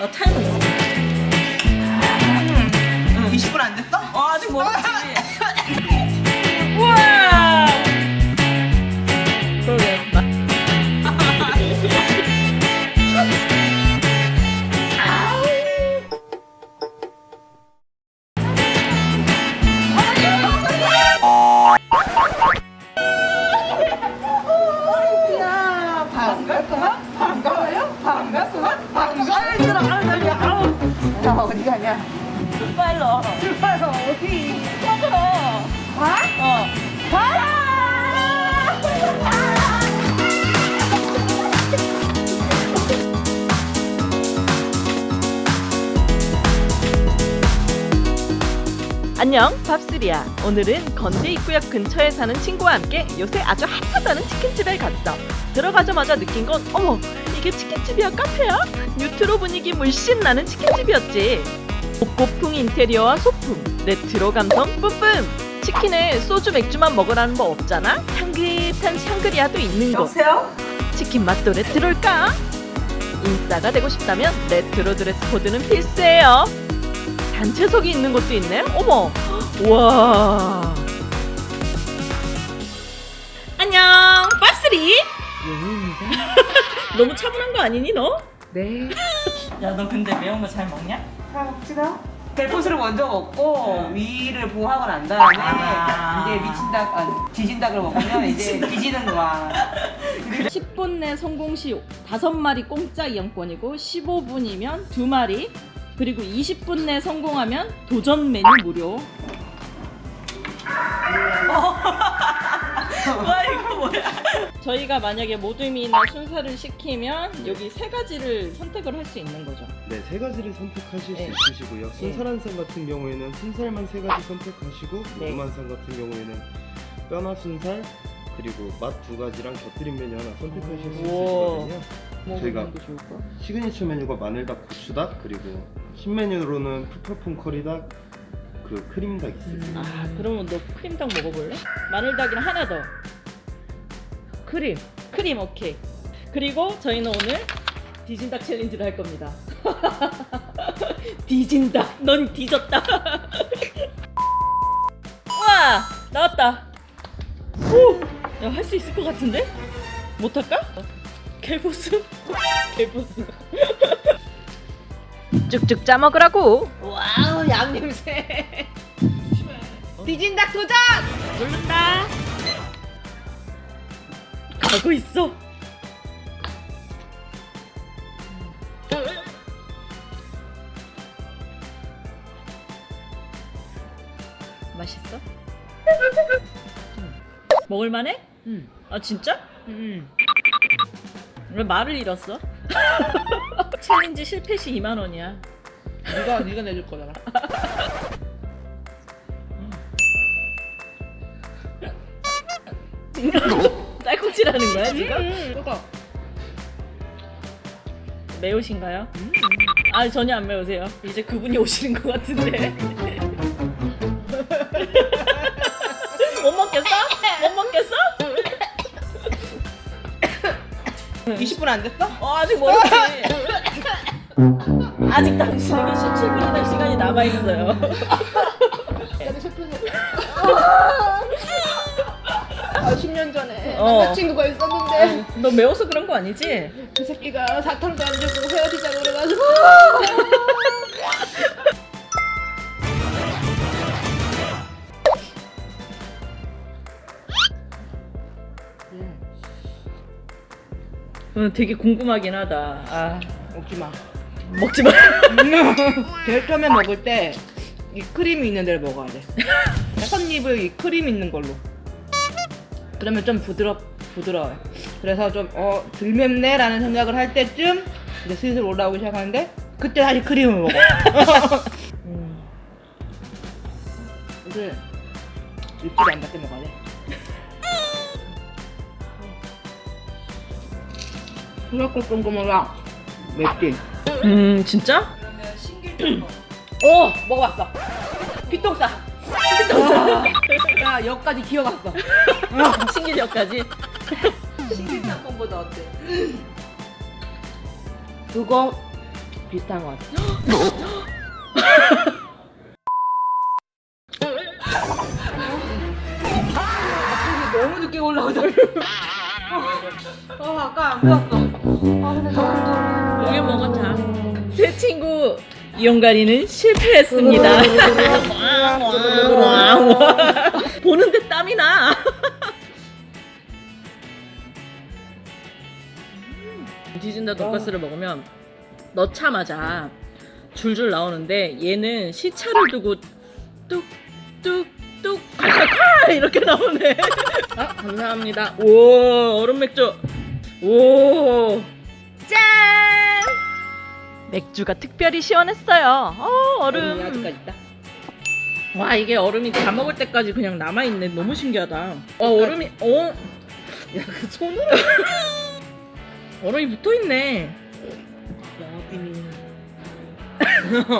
나 타이머 있어. 안녕 밥스리야 오늘은 건대 입구역 근처에 사는 친구와 함께 요새 아주 핫하다는 치킨집에 갔어 들어가자마자 느낀 건 어머 이게 치킨집이야 카페야? 뉴트로 분위기 물씬 나는 치킨집이었지 복고풍 인테리어와 소품 레트로 감성 뿜뿜 치킨에 소주 맥주만 먹으라는 법 없잖아 향긋한 샹그리아도 있는 곳 여보세요? 치킨 맛도 레트로일까? 인싸가 되고 싶다면 레트로 드레스 코드는 필수예요. 단체석이 있는 곳도 있네. 어머, 와. 안녕, 밥스리. 너무 차분한 거 아니니 너? 네 야, 너 근데 매운 거 잘 먹냐? 자 먹지다 델포스를 먼저 먹고 위를 보호하고 난 다음에 아. 이제 미친 닭, 아, 뒤진 닭을 먹으면 이제 뒤지는 거야 10분 내 성공 시 5마리 공짜 이용권이고 15분이면 2마리 그리고 20분 내 성공하면 도전 메뉴 무료. 와, 이거 뭐야? 저희가 만약에 모둠이나 순살을 시키면 여기 세 가지를 선택을 할 수 있는 거죠. 네, 세 가지를 선택하실 네. 수 있으시고요. 순살 한상 같은 경우에는 순살만 세 가지 선택하시고 네. 모둠 한상 같은 경우에는 뼈나 순살 그리고 맛 두 가지랑 곁들인 메뉴 하나 선택하실 수. 있으시거든요. 뭐 저희가-? 시그니처 메뉴가 마늘닭, 고추닭 그리고 신메뉴로는 푸푸풍 커리닭 그 크림닭 있으세요. 아 그러면 너 크림닭 먹어볼래? 마늘닭이랑 하나 더. 크림. 크림 오케이. 그리고 저희는 오늘 디진닭 challenge를 할 겁니다. 디진닭. 넌 뒤졌다. 와 나왔다. 오, 야할 수 있을 것 같은데? 못할까? 켈보스? 켈보스. 쭉쭉 짜 먹으라고. 와우 양냄새 뒤진닭 도전! 누른다. 가고 있어. 맛있어? 먹을만해? 응. 아 진짜? 응. 왜 말을 잃었어? 챌린지 실패 시 2만 원이야. 네가 네가 내줄 거잖아 딸꾹질하는 거야 지금? 응 그거 매우신가요? 아 전혀 안 매우세요. 이제 그분이 오시는 것 같은데. 못 먹겠어? 못 먹겠어? 20분 안 됐어? 어, 아직 멀었지. 아직 당신에게 17분이나 시간이 남아 있어요. 아, 10년 전에 어. 남자친구가 있었는데 너 매워서 그런 거 아니지? 그 새끼가 사탕도 안 주고 헤어지자고 그래가지고 어, 되게 궁금하긴 하다. 아, 먹지 마 먹지 마. 처음에 먹을 때 이 크림이 있는 데를 먹어야 돼. 첫입을 이 크림 있는 걸로. 그러면 좀 부드럽 부드러워요. 그래서 좀어덜 맵네라는 생각을 할 때쯤 이제 슬슬 올라오기 시작하는데 그때 다시 크림을 먹어. 음, 이걸 입술이 안 닿게 먹어야 돼. 생각보다 꼼꼼하다. 맵지? 음 진짜? 오! 먹어봤어. 피똥싸. 피똥싸. 야, 여기까지 기어갔어. 신기력까지. 신길짬뽕보다 어때? 그거 비슷한 것 같아. 갑자기 너무 늦게 올라오더라. 어, 아까 안보 이용가리는 실패했습니다. 보는데 땀이 나. 디진다 돈가스를 먹으면 넣자마자 줄줄 나오는데 얘는 시차를 두고 뚝뚝뚝 칼칼칼 이렇게 나오네. 아 감사합니다. 오 얼음 맥주. 오 짠. 맥주가 특별히 시원했어요. 어, 얼음. 얼음이 아직까지 있다. 와 이게 얼음이 다 먹을 때까지 그냥 남아 있네. 너무 신기하다. 어 얼음이 어. 야 그 손으로 얼음이 붙어 있네. 영업 비밀.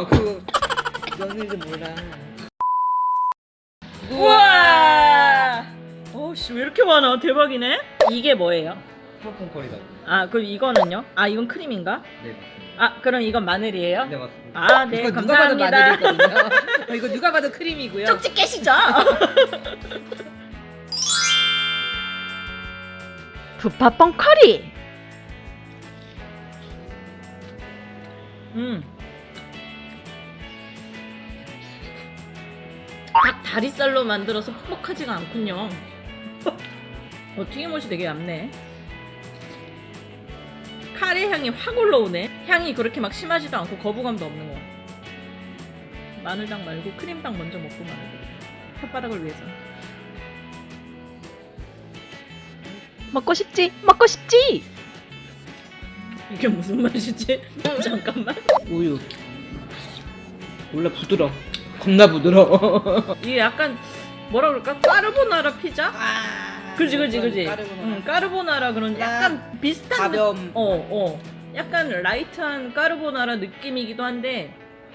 그거 연일도 몰라. 우와. 어씨 왜 이렇게 많아? 대박이네. 이게 뭐예요? 커리다. 아 그럼 이거는요? 아 이건 크림인가? 네. 아 그럼 이건 마늘이에요? 네 맞습니다. 아네 이거 누가 봐도 감사합니다. 마늘이거든요. 어, 이거 누가 봐도 크림이고요. 쪽지 깨시죠. 부파뻥 커리. 음. 닭 다리살로 만들어서 퍽퍽하지가 않군요. 어, 튀김옷이 되게 얇네. 카레 향이 확 올라오네. 향이 그렇게 막 심하지도 않고 거부감도 없는 거. 마늘당 말고 크림당 먼저 먹고 마늘. 혓바닥을 위해서. 먹고 싶지? 먹고 싶지? 이게 무슨 맛이지? 잠깐만. 우유. 원래 부드러. 겁나 부드러워. 이게 약간 뭐라 그럴까? 까르보나라 피자? 아, 그지 그지 그지. 까르보나라. 응, 까르보나라 그런 약간 비슷한 느- 가벼움. 어, 어. 약간 light한 까르보나라 느낌이기도 한데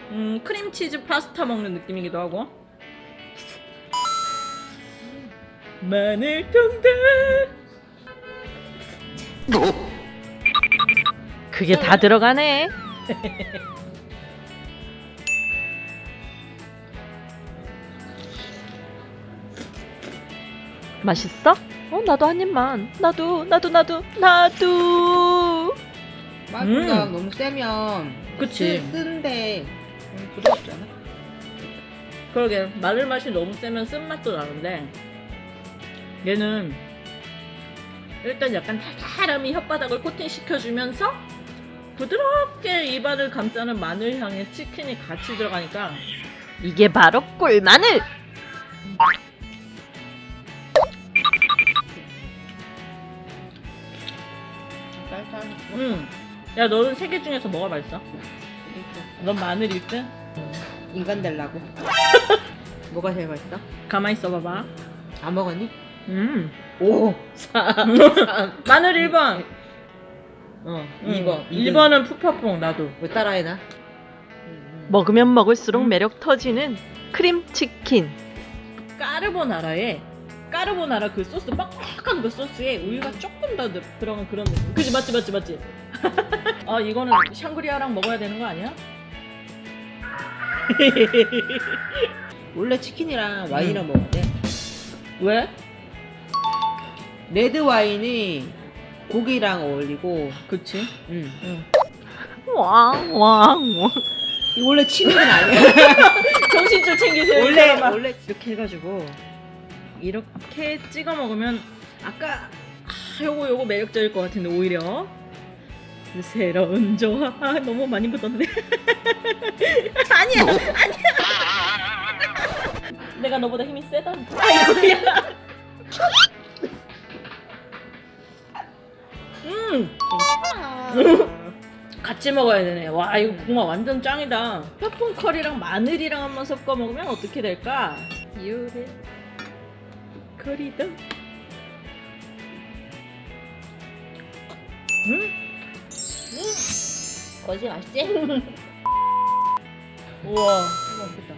음, 크림치즈 파스타 먹는 느낌이기도 하고. 마늘 통닭. 그게 다 들어가네. 맛있어? 어, 나도 한 입만. 나도, 나도, 나도, 나도. 맛보다 음. 너무 세면 그치. 쓰- 쓴데 음, 부드럽지 않아? 그러게 마늘 맛이 너무 세면 쓴맛도 나는데 얘는 일단 약간 달달함이 혓바닥을 코팅시켜주면서 부드럽게 입안을 감싸는 마늘 향의 치킨이 같이 들어가니까 이게 바로 꿀마늘. 음. 야 너는 세 개 중에서 뭐가 맛있어? 넌 마늘 1등? 인간 되려고. 뭐가 제일 맛있어? 가만히 있어봐봐 안 먹었니? 음. 오. 4. 마늘 1번 어. 음. 2번. 2번은 푸파퐁 나도 왜 따라해 나? 먹으면 먹을수록 음. 매력 터지는 크림 치킨. 까르보나라에 까르보나라 그 소스 빡빡한 그 소스에 우유가 조금 더 들- 들어간 그런 느낌. 그지 맞지 맞지 맞지. 아 이거는 샹그리아랑 먹어야 되는 거 아니야? 원래 치킨이랑 와인이랑 먹어야 돼. 왜? 레드 와인이 고기랑 어울리고. 그치. 음. 응. 왕, 왕, 왕. 이거 원래 치맥은 아니야. 정신 좀 챙기세요. 이 원래. 원래 이렇게 해가지고 이렇게 찍어 먹으면 아까 아, 요거 요거 매력적일 것 같은데 오히려. 새로운 조화. 아, 너무 많이 묻었네. 아니야 아니야. 내가 너보다 힘이 세다. 아이고야. 음. 같이 먹어야 되네. 와 이거 국물 완전 짱이다. 페폰 커리랑 마늘이랑 한번 섞어 먹으면 어떻게 될까? 요래 커리도 음? 음? 거지 맛있지? 우와 맛있겠다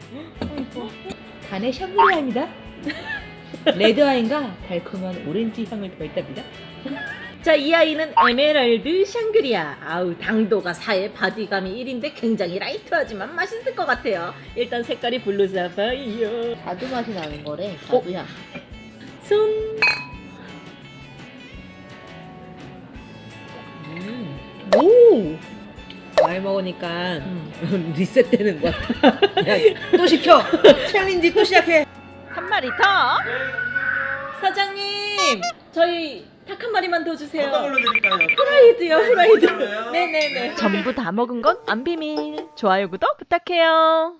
간의 샹그리아입니다. 레드 와인과 달콤한 오렌지 향을 더했답니다. 자, 이 아이는 에메랄드 샹그리아. 아우, 당도가 4에 body감이 1인데 굉장히 light하지만 맛있을 것 같아요. 일단 색깔이 blue 사파이어. 자두 맛이 나는 거래. 자두향. 손. 오! 많이 먹으니까 리셋되는 것 같아. 야, 또 시켜! challenge 또 시작해! 한 마리 더. 사장님, 저희 닭 한 마리만 더 주세요. 어떤 걸로 드릴까요? 후라이드요, 후라이드. 괜찮아요? 네네네. 전부 다 먹은 건 안 비밀. 좋아요 구독 부탁해요.